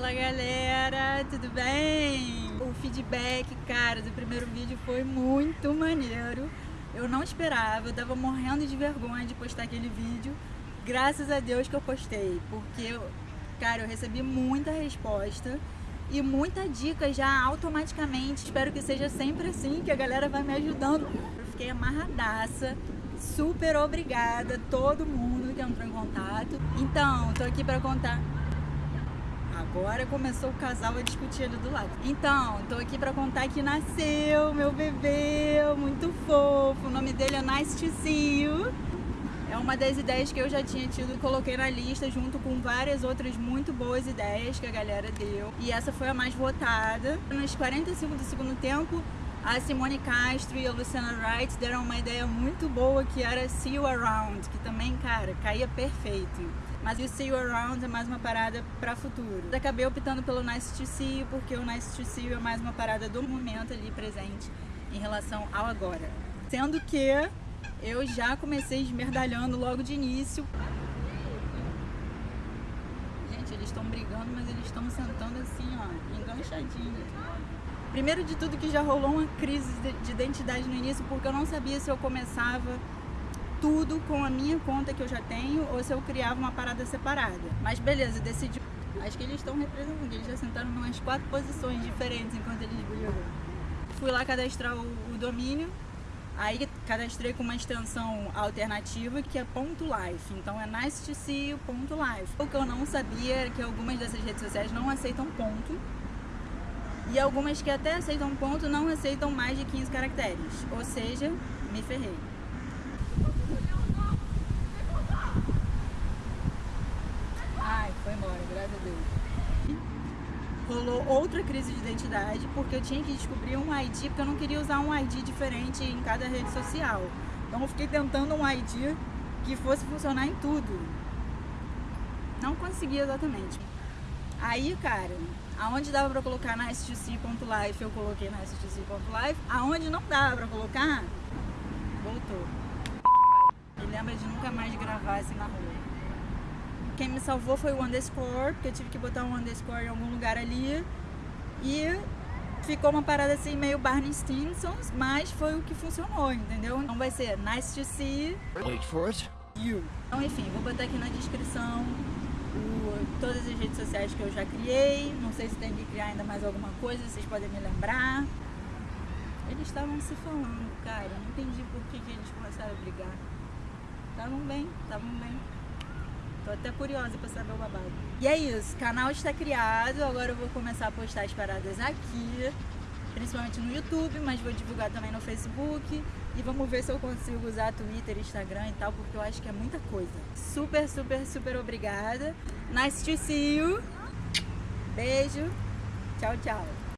Fala galera, tudo bem? O feedback, cara, do primeiro vídeo foi muito maneiro. Eu não esperava, eu tava morrendo de vergonha de postar aquele vídeo. Graças a Deus que eu postei, porque, cara, eu recebi muita resposta e muita dica já automaticamente. Espero que seja sempre assim, que a galera vai me ajudando. Eu fiquei amarradaça. Super obrigada a todo mundo que entrou em contato. Então, tô aqui para contar Agora começou o casal a discutir ali do lado. Então, tô aqui pra contar que nasceu meu bebê, muito fofo. O nome dele é Nice to See You. É uma das ideias que eu já tinha tido, coloquei na lista junto com várias outras muito boas ideias que a galera deu. E essa foi a mais votada. Nos 45 do segundo tempo, a Simone Castro e a Luciana Wright deram uma ideia muito boa que era See You Around, que também, cara, caía perfeito. Mas o See You Around é mais uma parada para futuro. Acabei optando pelo Nice to See You, porque o Nice to See You é mais uma parada do momento ali presente em relação ao agora. Sendo que eu já comecei esmerdalhando logo de início. Gente, eles estão brigando, mas eles estão sentando assim, ó, enganchadinho. Primeiro de tudo que já rolou uma crise de identidade no início, porque eu não sabia se eu começava tudo com a minha conta que eu já tenho ou se eu criava uma parada separada. Mas beleza, decidi. Acho que eles estão representando, eles já sentaram em umas quatro posições diferentes enquanto eles brigam. Fui lá cadastrar o, o domínio, aí cadastrei com uma extensão alternativa que é ponto .life, então é nice to see ponto .life. O que eu não sabia era que algumas dessas redes sociais não aceitam ponto, e algumas que até aceitam ponto não aceitam mais de 15 caracteres, ou seja, me ferrei. graças a Deus. Rolou outra crise de identidade, porque eu tinha que descobrir um ID, porque eu não queria usar um ID diferente em cada rede social. Então eu fiquei tentando um ID que fosse funcionar em tudo. Não consegui exatamente. Aí, cara, aonde dava pra colocar na stc.life, eu coloquei na stc.life. Aonde não dava pra colocar, voltou. Me lembra de nunca mais gravar assim na rua quem me salvou foi o underscore, porque eu tive que botar um underscore em algum lugar ali. E ficou uma parada assim meio Barney Stinsons, mas foi o que funcionou, entendeu? Então vai ser nice to see Wait for it. you. Então enfim, vou botar aqui na descrição o, todas as redes sociais que eu já criei. Não sei se tem que criar ainda mais alguma coisa, vocês podem me lembrar. Eles estavam se falando, cara, não entendi por que, que eles começaram a brigar. Estavam bem, estavam bem. Tô até curiosa pra saber o babado. E é isso, canal está criado, agora eu vou começar a postar as paradas aqui, principalmente no YouTube, mas vou divulgar também no Facebook. E vamos ver se eu consigo usar Twitter, Instagram e tal, porque eu acho que é muita coisa. Super, super, super obrigada. Nice to see you. Beijo. Tchau, tchau.